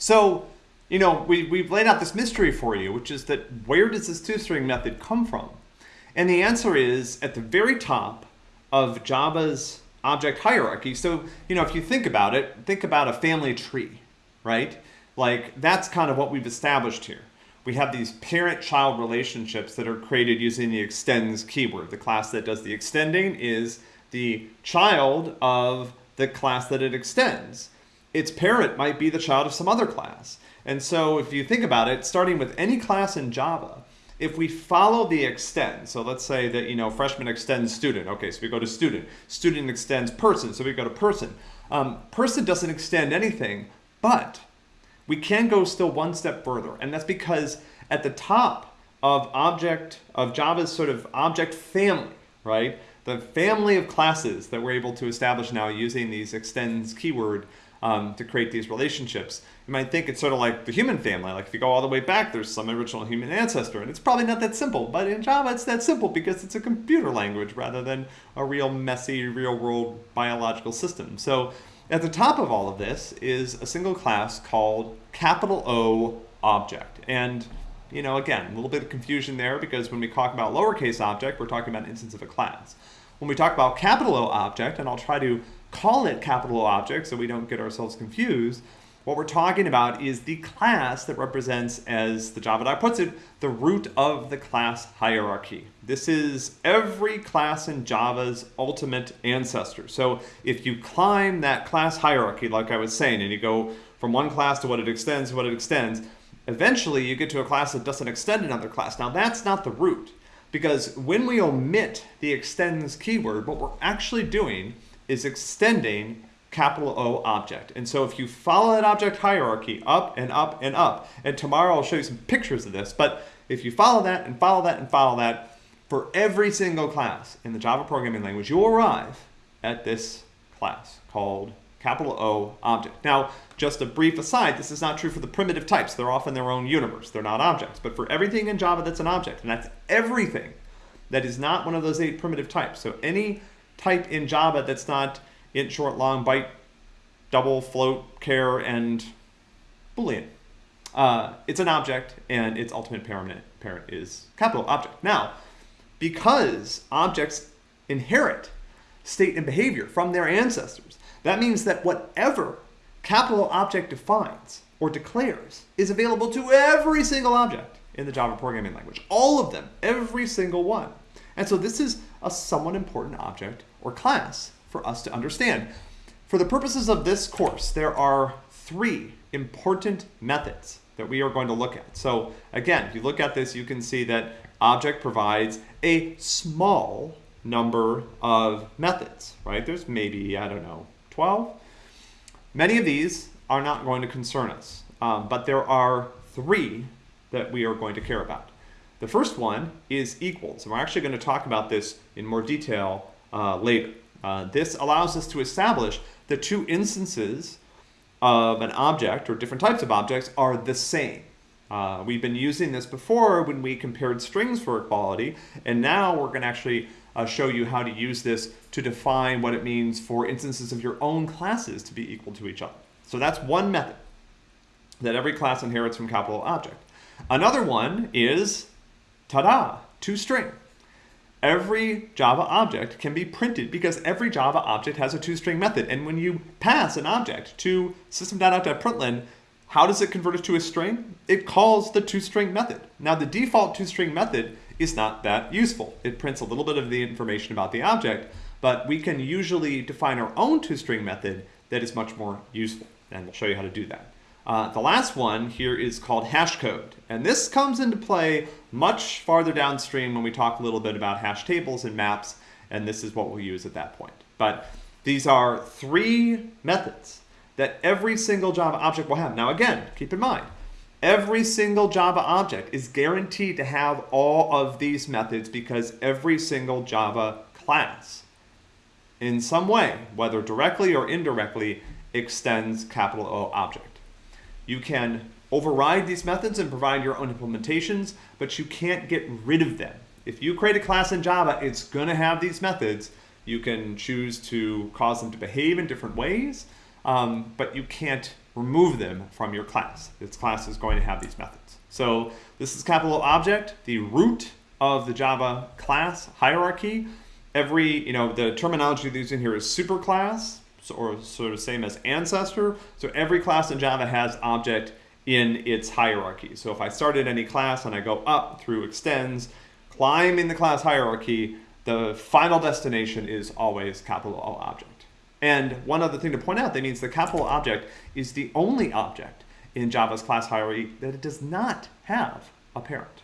So, you know, we, we've laid out this mystery for you, which is that where does this toString method come from? And the answer is at the very top of Java's object hierarchy. So, you know, if you think about it, think about a family tree, right? Like that's kind of what we've established here. We have these parent-child relationships that are created using the extends keyword. The class that does the extending is the child of the class that it extends. Its parent might be the child of some other class. And so if you think about it, starting with any class in Java, if we follow the extend, so let's say that, you know, freshman extends student. Okay, so we go to student. Student extends person, so we go to person. Um, person doesn't extend anything, but we can go still one step further. And that's because at the top of object, of Java's sort of object family, right? The family of classes that we're able to establish now using these extends keyword um, to create these relationships. You might think it's sort of like the human family. Like if you go all the way back, there's some original human ancestor. And it's probably not that simple. But in Java, it's that simple because it's a computer language rather than a real messy, real world biological system. So at the top of all of this is a single class called capital O object. And you know, again, a little bit of confusion there because when we talk about lowercase object, we're talking about an instance of a class. When we talk about capital O object, and I'll try to call it capital object so we don't get ourselves confused, what we're talking about is the class that represents, as the Java doc puts it, the root of the class hierarchy. This is every class in Java's ultimate ancestor. So if you climb that class hierarchy, like I was saying, and you go from one class to what it extends to what it extends, eventually you get to a class that doesn't extend another class. Now that's not the root, because when we omit the extends keyword, what we're actually doing is extending capital O object. And so if you follow that object hierarchy up and up and up, and tomorrow I'll show you some pictures of this, but if you follow that and follow that and follow that, for every single class in the Java programming language, you will arrive at this class called capital O object. Now, just a brief aside, this is not true for the primitive types. They're off in their own universe. They're not objects. But for everything in Java that's an object, and that's everything that is not one of those eight primitive types. So any type in Java that's not int, short, long, byte, double, float, char, and boolean. Uh, it's an object, and its ultimate parent, parent is capital object. Now, because objects inherit state and behavior from their ancestors, that means that whatever capital object defines or declares is available to every single object in the Java programming language. All of them, every single one. And so this is a somewhat important object or class for us to understand. For the purposes of this course, there are three important methods that we are going to look at. So again, if you look at this, you can see that object provides a small number of methods, right? There's maybe, I don't know, 12? Many of these are not going to concern us, um, but there are three that we are going to care about. The first one is equals, and we're actually going to talk about this in more detail uh, later. Uh, this allows us to establish the two instances of an object or different types of objects are the same. Uh, we've been using this before when we compared strings for equality, and now we're going to actually uh, show you how to use this to define what it means for instances of your own classes to be equal to each other. So that's one method that every class inherits from capital object. Another one is, ta-da, toString every Java object can be printed because every Java object has a toString method. And when you pass an object to system.out.println, how does it convert it to a string? It calls the toString method. Now the default toString method is not that useful. It prints a little bit of the information about the object, but we can usually define our own toString method that is much more useful. And we'll show you how to do that. Uh, the last one here is called hash code. And this comes into play much farther downstream when we talk a little bit about hash tables and maps, and this is what we'll use at that point. But these are three methods that every single Java object will have. Now again, keep in mind, every single Java object is guaranteed to have all of these methods because every single Java class in some way, whether directly or indirectly, extends capital O object. You can override these methods and provide your own implementations, but you can't get rid of them. If you create a class in Java, it's going to have these methods. You can choose to cause them to behave in different ways. um, but you can't remove them from your class. This class is going to have these methods. So this is capital object, the root of the Java class hierarchy. Every, you know, the terminology they're using here is superclass, or sort of same as ancestor. So every class in Java has object in its hierarchy. So if I started any class and I go up through extends, climbing the class hierarchy, the final destination is always capital O object. And one other thing to point out, that means the capital object is the only object in Java's class hierarchy that it does not have a parent.